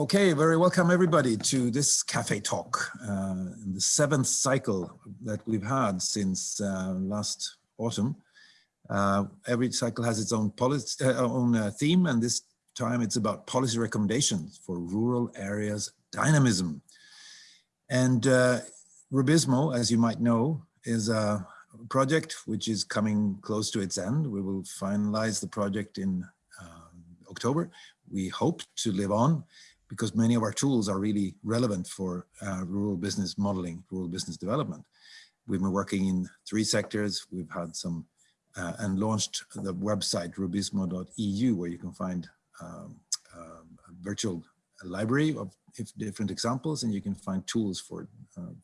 Okay, very welcome everybody to this cafe talk, uh, the seventh cycle that we've had since uh, last autumn. Uh, every cycle has its own, policy, uh, own uh, theme, and this time it's about policy recommendations for rural areas dynamism. And uh, Rubizmo, as you might know, is a project which is coming close to its end. We will finalize the project in October. We hope to live on because many of our tools are really relevant for uh, rural business modeling, rural business development. We've been working in three sectors. We've had some uh, and launched the website rubizmo.eu where you can find um, uh, a virtual library of different examples and you can find tools for, uh,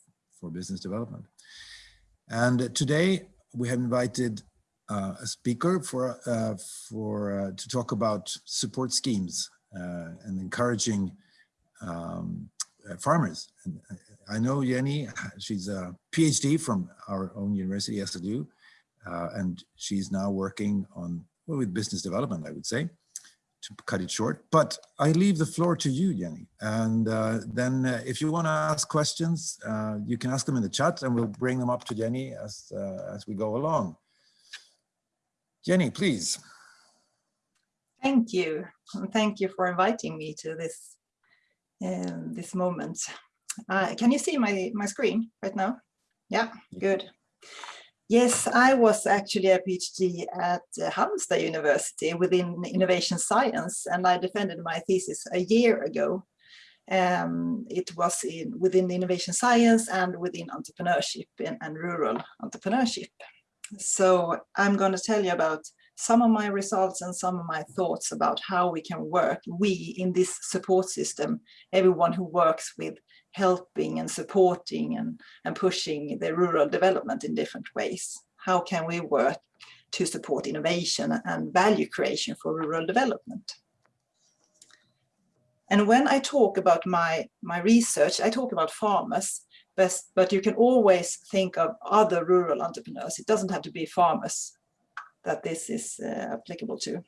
for business development. And today we have invited uh, a speaker for, uh, for to talk about support schemes uh, and encouraging um, uh, farmers. And uh, I know Jenny, she's a PhD from our own university, SLU, uh, and she's now working on, well, with business development, I would say, to cut it short. But I leave the floor to you, Jenny. And uh, then uh, if you want to ask questions, uh, you can ask them in the chat and we'll bring them up to Jenny as, as we go along. Jenny, please. Thank you. Thank you for inviting me to this uh, this moment. Uh, can you see my, my screen right now? Yeah, good. Yes, I was actually a PhD at uh, Halmstad University within innovation science, and I defended my thesis a year ago. Um, it was in, within innovation science and within entrepreneurship and, and rural entrepreneurship. So I'm going to tell you about some of my results and some of my thoughts about how we can work, we in this support system, everyone who works with helping and supporting and, and pushing the rural development in different ways. How can we work to support innovation and value creation for rural development? And when I talk about my, my research, I talk about farmers, but, but you can always think of other rural entrepreneurs. It doesn't have to be farmers that this is uh, applicable to.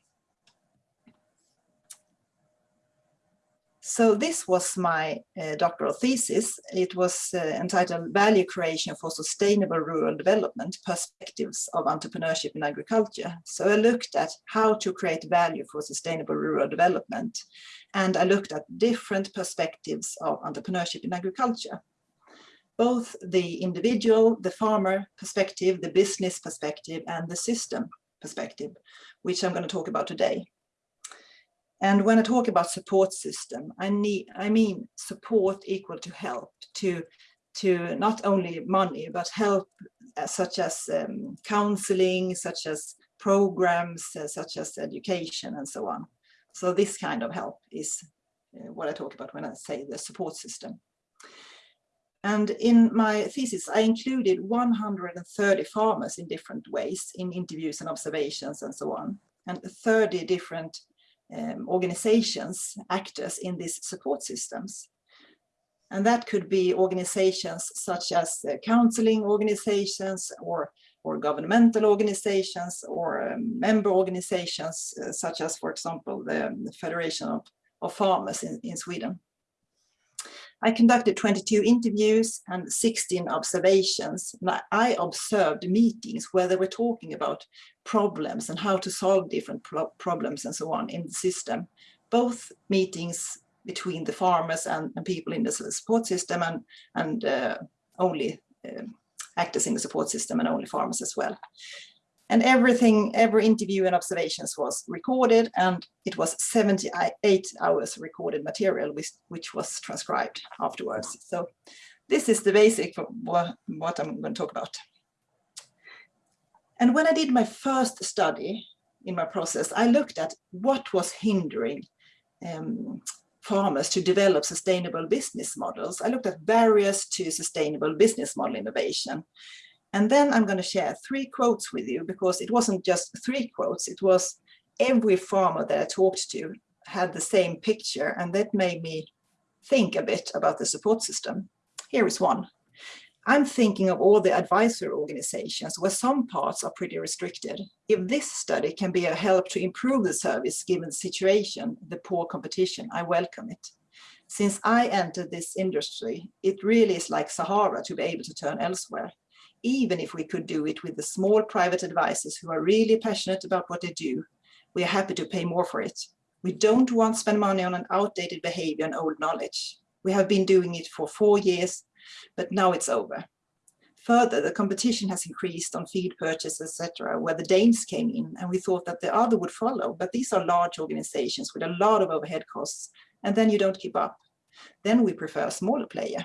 So this was my uh, doctoral thesis. It was uh, entitled Value Creation for Sustainable Rural Development, Perspectives of Entrepreneurship in Agriculture. So I looked at how to create value for sustainable rural development. And I looked at different perspectives of entrepreneurship in agriculture. Both the individual, the farmer perspective, the business perspective, and the system perspective, which I'm going to talk about today. And when I talk about support system, I need, I mean support equal to help, to, to not only money, but help uh, such as um, counseling, such as programs, uh, such as education and so on. So this kind of help is uh, what I talk about when I say the support system. And in my thesis, I included 130 farmers in different ways in interviews and observations and so on, and 30 different um, organizations, actors in these support systems. And that could be organizations such as uh, counseling organizations or, or governmental organizations or um, member organizations, uh, such as, for example, the, the Federation of, of Farmers in, in Sweden. I conducted 22 interviews and 16 observations. I observed meetings where they were talking about problems and how to solve different pro problems and so on in the system. Both meetings between the farmers and, and people in the support system and, and uh, only uh, actors in the support system and only farmers as well. And everything, every interview and observations was recorded and it was 78 hours recorded material which, which was transcribed afterwards. So this is the basic for what, I'm going to talk about. And when I did my first study in my process, I looked at what was hindering um, farmers to develop sustainable business models. I looked at barriers to sustainable business model innovation. And then I'm going to share three quotes with you because it wasn't just three quotes, it was every farmer that I talked to had the same picture and that made me think a bit about the support system. Here is one. I'm thinking of all the advisory organizations where some parts are pretty restricted. If this study can be a help to improve the service given the situation, the poor competition, I welcome it. Since I entered this industry, it really is like Sahara to be able to turn elsewhere. Even if we could do it with the small private advisors who are really passionate about what they do, we are happy to pay more for it. We don't want to spend money on an outdated behavior and old knowledge. We have been doing it for four years, but now it's over. Further, the competition has increased on feed purchase, etc., where the Danes came in, and we thought that the other would follow. But these are large organizations with a lot of overhead costs, and then you don't keep up. Then we prefer a smaller player.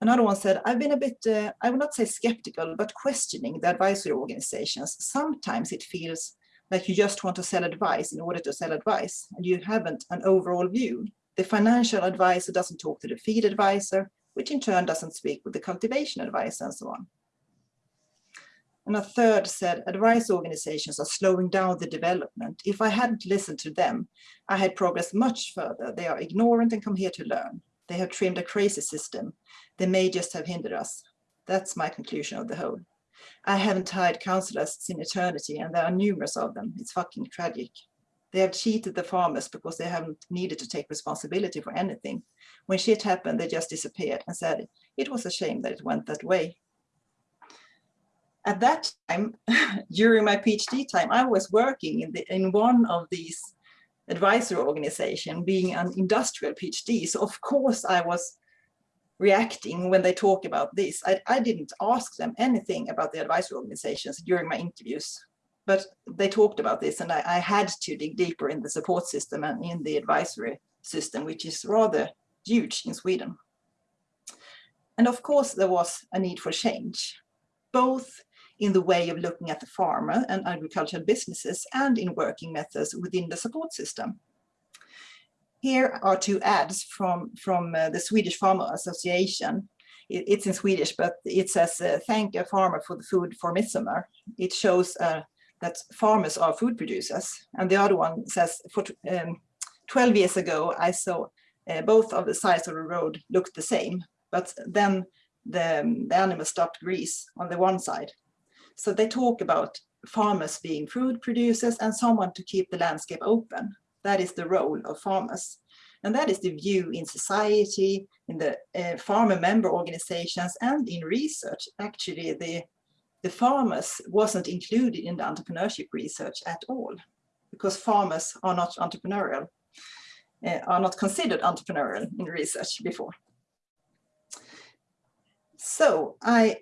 Another one said, I've been a bit, uh, I would not say skeptical, but questioning the advisory organizations. Sometimes it feels like you just want to sell advice in order to sell advice, and you haven't an overall view. The financial advisor doesn't talk to the feed advisor, which in turn doesn't speak with the cultivation advisor and so on. And a third said, advice organizations are slowing down the development. If I hadn't listened to them, I had progressed much further. They are ignorant and come here to learn. They have trimmed a crazy system. They may just have hindered us. That's my conclusion of the whole. I haven't hired counselors in eternity and there are numerous of them. It's fucking tragic. They have cheated the farmers because they haven't needed to take responsibility for anything. When shit happened, they just disappeared and said it was a shame that it went that way at that time, during my PhD time, I was working in, the, in one of these advisory organization, being an industrial PhD. So of course I was reacting when they talk about this. I, I didn't ask them anything about the advisory organizations during my interviews, but they talked about this and I, I had to dig deeper in the support system and in the advisory system, which is rather huge in Sweden. And of course, there was a need for change, both in the way of looking at the farmer and agricultural businesses and in working methods within the support system. Here are two ads from, from uh, the Swedish Farmer Association. It, it's in Swedish, but it says, uh, thank a farmer for the food for midsummer. It shows uh, that farmers are food producers. And the other one says, for um, 12 years ago, I saw uh, both of the sides of the road looked the same, but then the, the animal stopped grease on the one side so they talk about farmers being food producers and someone to keep the landscape open. That is the role of farmers. And that is the view in society, in the uh, farmer member organizations and in research. Actually, the, the farmers wasn't included in the entrepreneurship research at all because farmers are not entrepreneurial, uh, are not considered entrepreneurial in research before. So I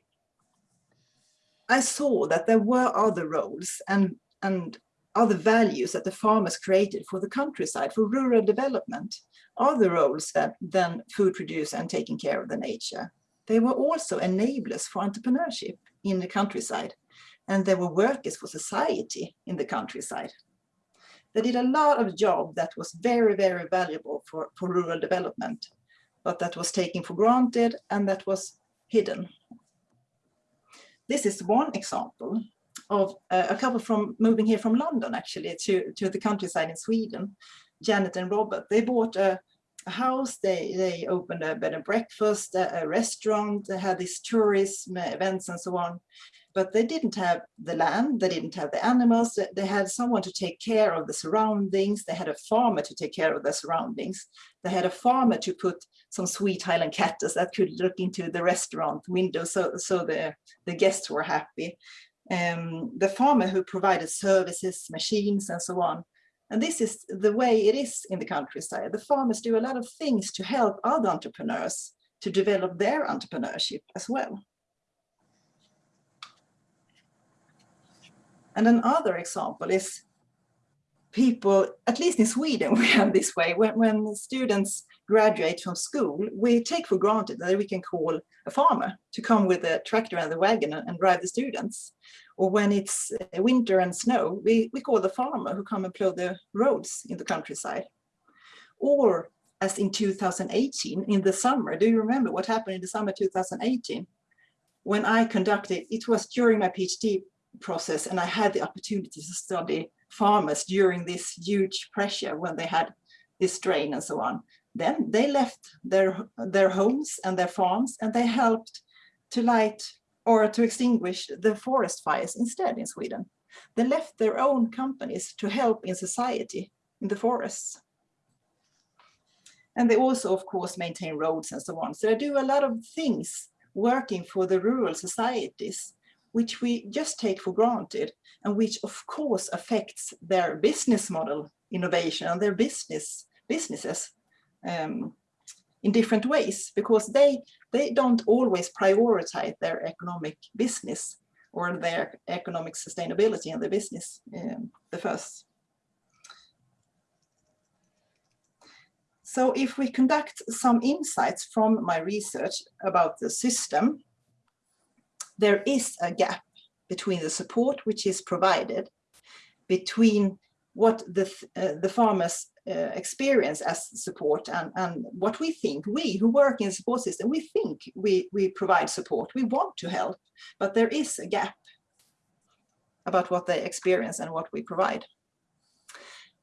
I saw that there were other roles and, and other values that the farmers created for the countryside, for rural development, other roles that, than food producer and taking care of the nature. They were also enablers for entrepreneurship in the countryside, and they were workers for society in the countryside. They did a lot of job that was very, very valuable for, for rural development, but that was taken for granted and that was hidden this is one example of uh, a couple from moving here from London actually to, to the countryside in Sweden, Janet and Robert. They bought a, a house, they, they opened a bed and breakfast, a, a restaurant, they had these tourism events and so on. But they didn't have the land, they didn't have the animals, they had someone to take care of the surroundings, they had a farmer to take care of the surroundings, they had a farmer to put some sweet Highland cattles that could look into the restaurant window so, so the, the guests were happy. Um, the farmer who provided services, machines and so on. And this is the way it is in the countryside. The farmers do a lot of things to help other entrepreneurs to develop their entrepreneurship as well. And another example is people, at least in Sweden, we have this way, when, when students graduate from school, we take for granted that we can call a farmer to come with a tractor and the wagon and drive the students. Or when it's uh, winter and snow, we, we call the farmer who come and plow the roads in the countryside. Or as in 2018, in the summer, do you remember what happened in the summer 2018? When I conducted, it was during my PhD process and I had the opportunity to study farmers during this huge pressure when they had this drain and so on. Then they left their, their homes and their farms and they helped to light or to extinguish the forest fires instead in Sweden. They left their own companies to help in society in the forests. And they also, of course, maintain roads and so on. So they do a lot of things working for the rural societies, which we just take for granted and which of course affects their business model innovation and their business businesses um, in different ways because they they don't always prioritize their economic business or their economic sustainability and the business um, the first. So if we conduct some insights from my research about the system, there is a gap between the support which is provided between what the, uh, the farmers uh, experience as support and, and what we think, we who work in the support system, we think we, we provide support, we want to help, but there is a gap about what they experience and what we provide.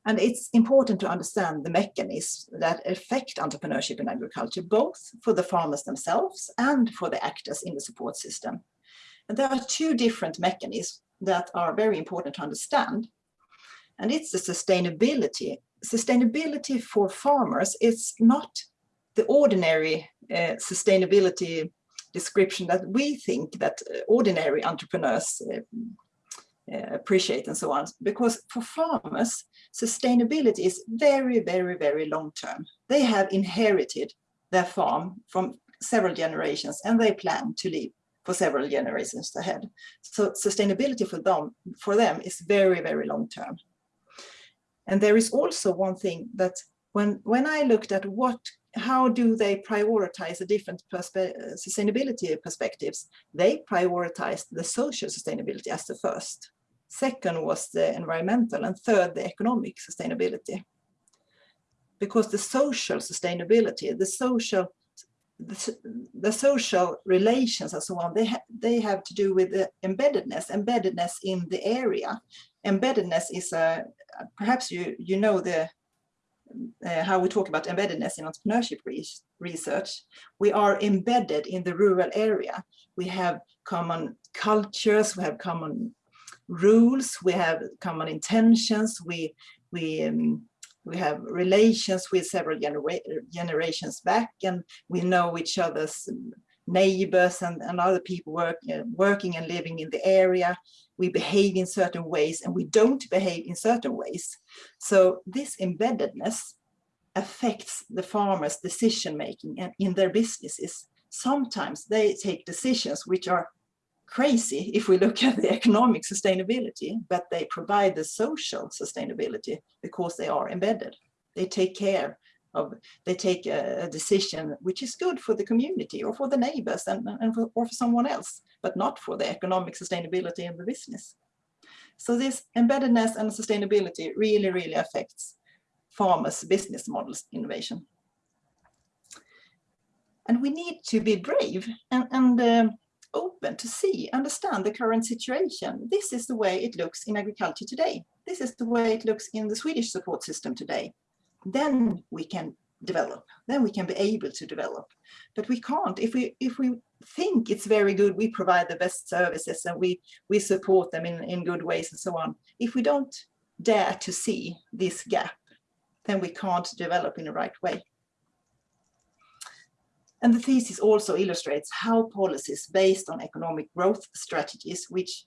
And it's important to understand the mechanisms that affect entrepreneurship in agriculture, both for the farmers themselves and for the actors in the support system. And there are two different mechanisms that are very important to understand. And it's the sustainability. Sustainability for farmers is not the ordinary uh, sustainability description that we think that uh, ordinary entrepreneurs uh, uh, appreciate and so on. Because for farmers, sustainability is very, very, very long term. They have inherited their farm from several generations and they plan to live for several generations ahead. So sustainability for them, for them is very, very long term. And there is also one thing that when, when I looked at what, how do they prioritize the different perspe sustainability perspectives, they prioritized the social sustainability as the first. Second was the environmental and third, the economic sustainability. Because the social sustainability, the social the, social relations and so on, they, ha they have to do with the embeddedness, embeddedness in the area. Embeddedness is a, perhaps you, you know the uh, how we talk about embeddedness in entrepreneurship re research. We are embedded in the rural area. We have common cultures, we have common rules, we have common intentions, we, we, um, we have relations with several genera generations back and we know each other's neighbors and, and other people work, uh, working and living in the area. We behave in certain ways and we don't behave in certain ways. So this embeddedness affects the farmers' decision making and in their businesses. Sometimes they take decisions which are crazy if we look at the economic sustainability, but they provide the social sustainability because they are embedded. They take care of, they take a, a decision which is good for the community or for the neighbors and, and for, or for someone else, but not for the economic sustainability of the business. So this embeddedness and sustainability really, really affects farmers' business models innovation. And we need to be brave and, and uh, open to see, understand the current situation. This is the way it looks in agriculture today. This is the way it looks in the Swedish support system today. Then we can develop, then we can be able to develop. But we can't, if we if we think it's very good, we provide the best services and we, we support them in, in good ways and so on. If we don't dare to see this gap, then we can't develop in the right way. And the thesis also illustrates how policies based on economic growth strategies, which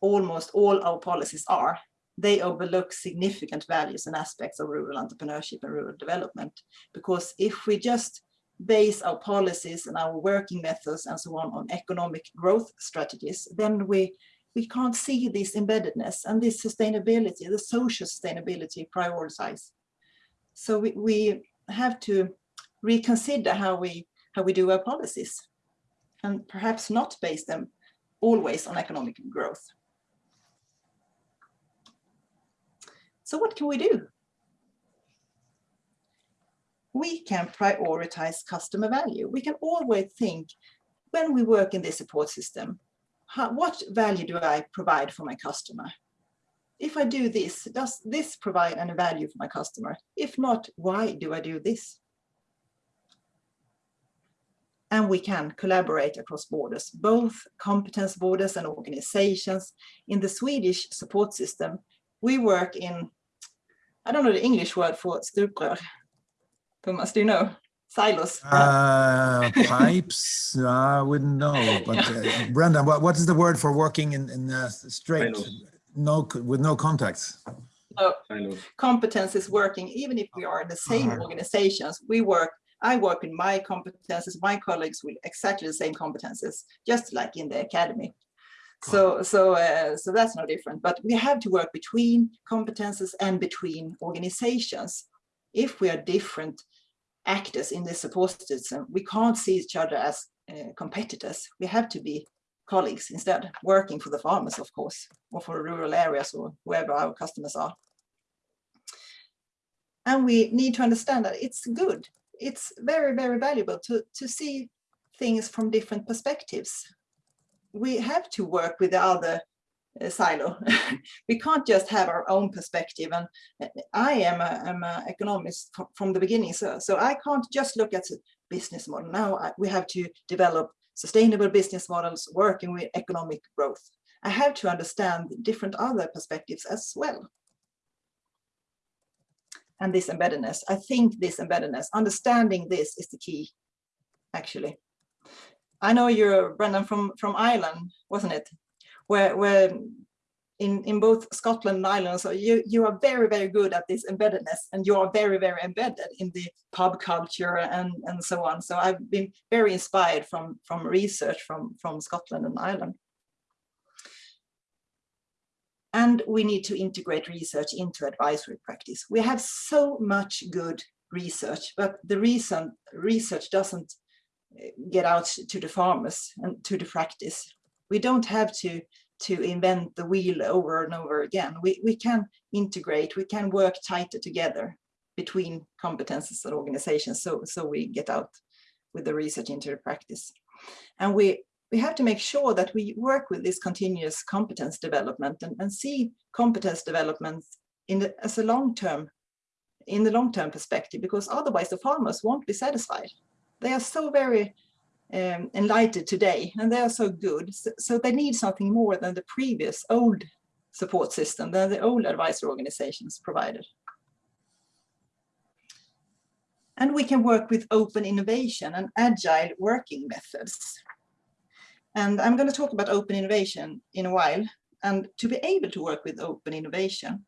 almost all our policies are, they overlook significant values and aspects of rural entrepreneurship and rural development. Because if we just base our policies and our working methods and so on on economic growth strategies, then we, we can't see this embeddedness and this sustainability, the social sustainability prioritized. So we, we have to reconsider how we how we do our policies and perhaps not base them always on economic growth. So what can we do? We can prioritize customer value. We can always think when we work in this support system, how, what value do I provide for my customer? If I do this, does this provide any value for my customer? If not, why do I do this? And we can collaborate across borders, both competence borders and organizations. In the Swedish support system, we work in, I don't know the English word for stuprör. Thomas, do you know? Silos. Uh, pipes, I wouldn't know, but uh, Brendan, what, what is the word for working in, in uh, straight, no, with no contacts? No, competence is working, even if we are in the same Uh-huh. organizations, we work, I work in my competences, my colleagues with exactly the same competences, just like in the academy. So, so, uh, so that's no different, but we have to work between competences and between organizations. If we are different actors in the support system, we can't see each other as uh, competitors. We have to be colleagues instead, working for the farmers, of course, or for rural areas or wherever our customers are. And we need to understand that it's good. It's very, very valuable to, to see things from different perspectives. We have to work with the other uh, silo. we can't just have our own perspective. And uh, I am an economist from the beginning, so, so I can't just look at the business model. Now I- we have to develop sustainable business models working with economic growth. I have to understand different other perspectives as well and this embeddedness. I think this embeddedness, understanding this is the key, actually. I know you're Brendan from from Ireland, wasn't it? Where where in in both Scotland and Ireland, so you you are very very good at this embeddedness, and you are very very embedded in the pub culture and and so on. So I've been very inspired from from research from from Scotland and Ireland. And we need to integrate research into advisory practice. We have so much good research, but the reason research doesn't eh, get out to the farmers and to the practice. We don't have to to invent the wheel over and over again. We, we can integrate, we can work tighter together between competences and organizations so, so we get out with the research into the practice. And we we have to make sure that we work with this continuous competence development and, and see competence development in the, as a long-term, in the long-term perspective, because otherwise the farmers won't be satisfied. They are so very um, enlightened today and they are so good. So, so they need something more than the previous old support system than the old advisory organizations provided. And we can work with open innovation and agile working methods. And I'm going to talk about open innovation in a while. And to be able to work with open innovation,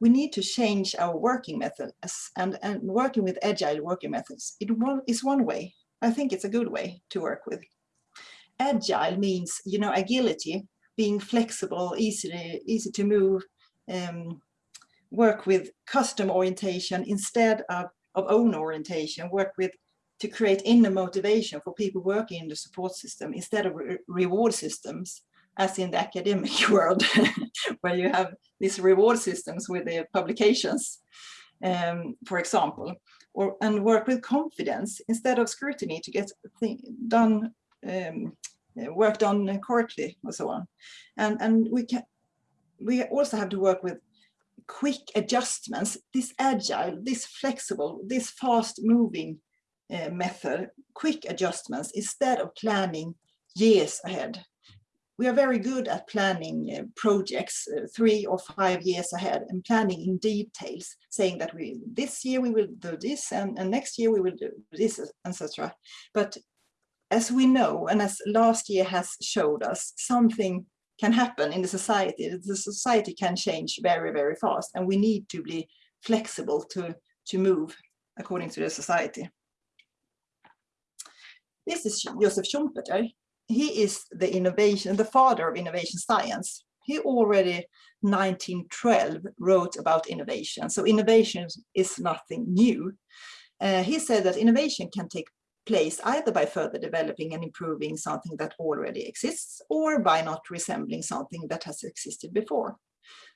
we need to change our working methods and, and working with agile working methods. It is one way. I think it's a good way to work with. Agile means, you know, agility, being flexible, easy, easy to move, um, work with custom orientation instead of, of own orientation, work with to create inner motivation for people working in the support system instead of re reward systems, as in the academic world, where you have these reward systems with the publications, um, for example, or and work with confidence instead of scrutiny to get done, um, work done correctly, and so on. And and we can we also have to work with quick adjustments, this agile, this flexible, this fast moving uh, method, quick adjustments instead of planning years ahead. We are very good at planning uh, projects uh, three or five years ahead and planning in details, saying that we this year we will do this and, and next year we will do this, etc. But as we know, and as last year has showed us, something can happen in the society. The society can change very, very fast, and we need to be flexible to, to move according to the society. This is Josef Schumpeter. He is the innovation, the father of innovation science. He already 1912 wrote about innovation. So innovation is nothing new. Uh, he said that innovation can take place either by further developing and improving something that already exists or by not resembling something that has existed before.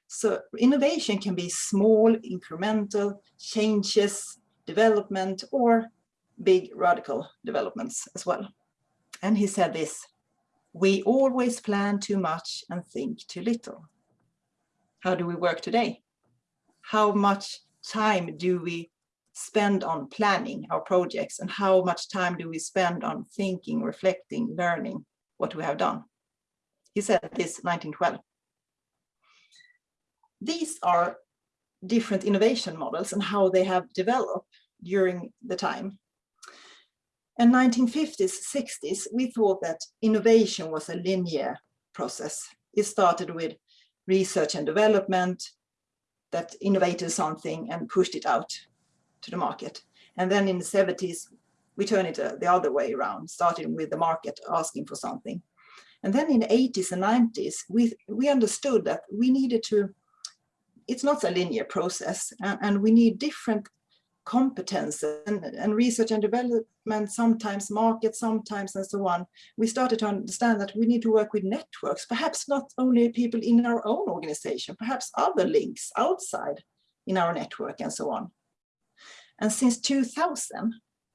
So innovation can be small, incremental changes, development, or big radical developments as well. And he said this, we always plan too much and think too little. How do we work today? How much time do we spend on planning our projects and how much time do we spend on thinking, reflecting, learning what we have done? He said this 1912. These are different innovation models and how they have developed. during the time. In 1950s, 60s, we thought that innovation was a linear process. It started with research and development that innovated something and pushed it out to the market. And then in the 70s, we turned it uh, the other way around, starting with the market asking for something. And then in the 80s and 90s, we, we understood that we needed to, it's not a linear process, and, and we need different competence and, and, research and development, sometimes market, sometimes and so on, we started to understand that we need to work with networks, perhaps not only people in our own organization, perhaps other links outside in our network and so on. And since 2000,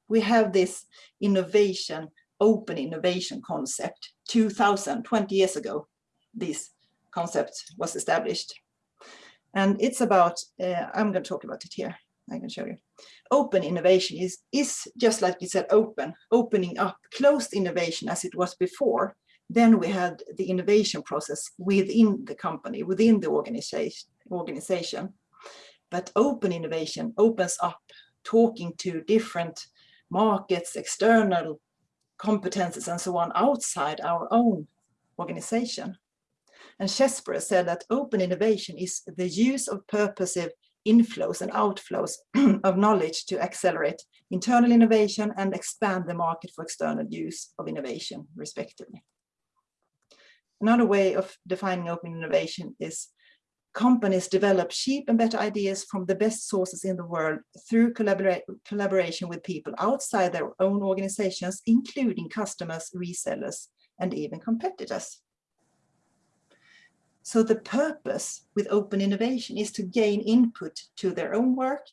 we have this innovation, open innovation concept. 2000, 20 years ago, this concept was established. And it's about, uh, I'm going to talk about it here. I can show you. Open innovation is, is just like you said, open, opening up, closed innovation as it was before. Then we had the innovation process within the company, within the organization. organization. But open innovation opens up talking to different markets, external competences and so on outside our own organization. And Chesbrough said that open innovation is the use of purposive inflows and outflows of knowledge to accelerate internal innovation and expand the market for external use of innovation, respectively. Another way of defining open innovation is companies develop cheap and better ideas from the best sources in the world through collaboration with people outside their own organizations, including customers, resellers, and even competitors. So the purpose with open innovation is to gain input to their own work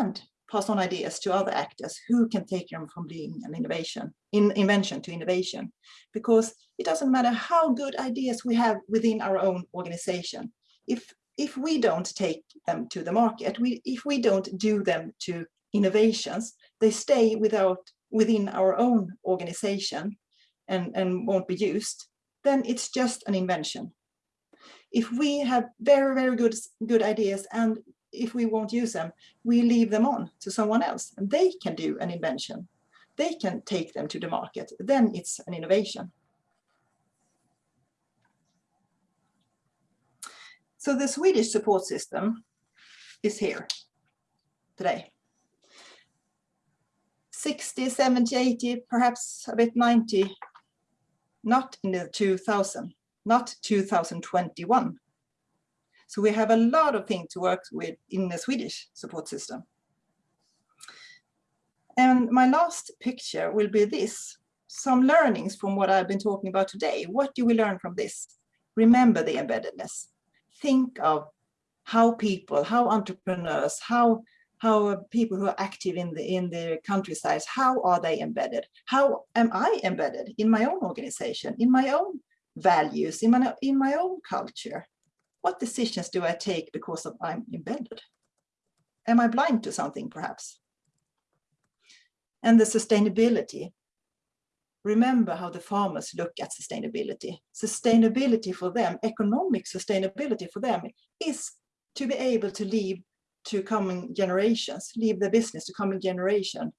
and pass on ideas to other actors who can take them from being an innovation, in invention to innovation. Because it doesn't matter how good ideas we have within our own organization. If, if we don't take them to the market, we, if we don't do them to innovations, they stay without, within our own organization and, and won't be used, then it's just an invention if we have very, very good, good ideas and if we won't use them, we leave them on to someone else and they can do an invention. They can take them to the market. Then it's an innovation. So the Swedish support system is here today. 60, 70, 80, perhaps a bit 90, not in the 2000 not 2021. So we have a lot of things to work with in the Swedish support system. And my last picture will be this, some learnings from what I've been talking about today. What do we learn from this? Remember the embeddedness. Think of how people, how entrepreneurs, how how people who are active in the in the countryside, how are they embedded? How am I embedded in my own organization, in my own values in my, in my own culture? What decisions do I take because of I'm embedded? Am I blind to something perhaps? And the sustainability. Remember how the farmers look at sustainability. Sustainability for them, economic sustainability for them is to be able to leave to coming generations, leave the business to coming generation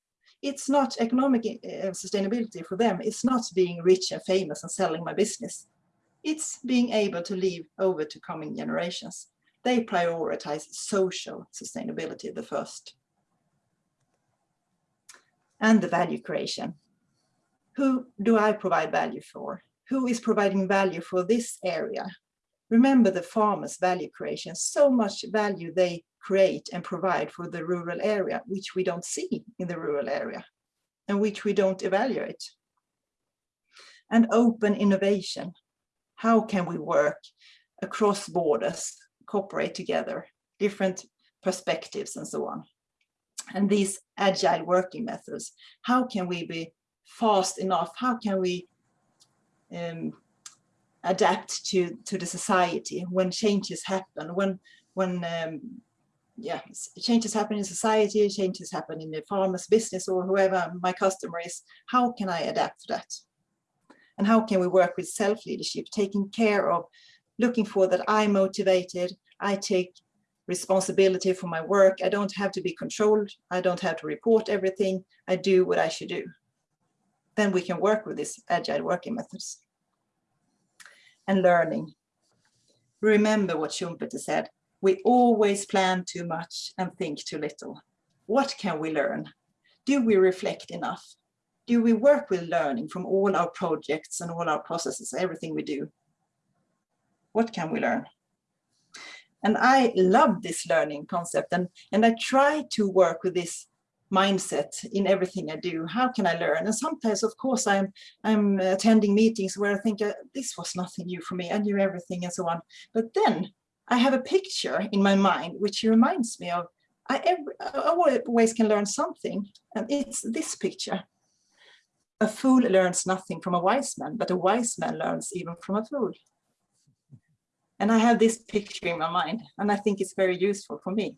it's not economic uh, sustainability for them. It's not being rich and famous and selling my business. It's being able to leave over to coming generations. They prioritize social sustainability the first. And the value creation. Who do I provide value for? Who is providing value for this area? Remember the farmers' value creation, so much value they create and provide for the rural area, which we don't see in the rural area and which we don't evaluate. And open innovation. How can we work across borders, cooperate together, different perspectives and so on. And these agile working methods, how can we be fast enough? How can we um, adapt to, to the society when changes happen, when, when um, yeah, changes happen in society, changes happen in the farmer's business or whoever my customer is, how can I adapt to that? And how can we work with self-leadership, taking care of, looking for that I'm motivated, I take responsibility for my work. I don't have to be controlled. I don't have to report everything. I do what I should do. Then we can work with these agile working methods. And learning. Remember what Schumpeter said, we always plan too much and think too little. What can we learn? Do we reflect enough? Do we work with learning from all our projects and all our processes, everything we do? What can we learn? And I love this learning concept and, and I try to work with this mindset in everything I do. How can I learn? And sometimes, of course, I'm I'm attending meetings where I think uh, this was nothing new for me. I knew everything and so on. But then I have a picture in my mind which reminds me of I, every, I always can learn something, and it's this picture. A fool learns nothing from a wise man, but a wise man learns even from a fool. And I have this picture in my mind, and I think it's very useful for me.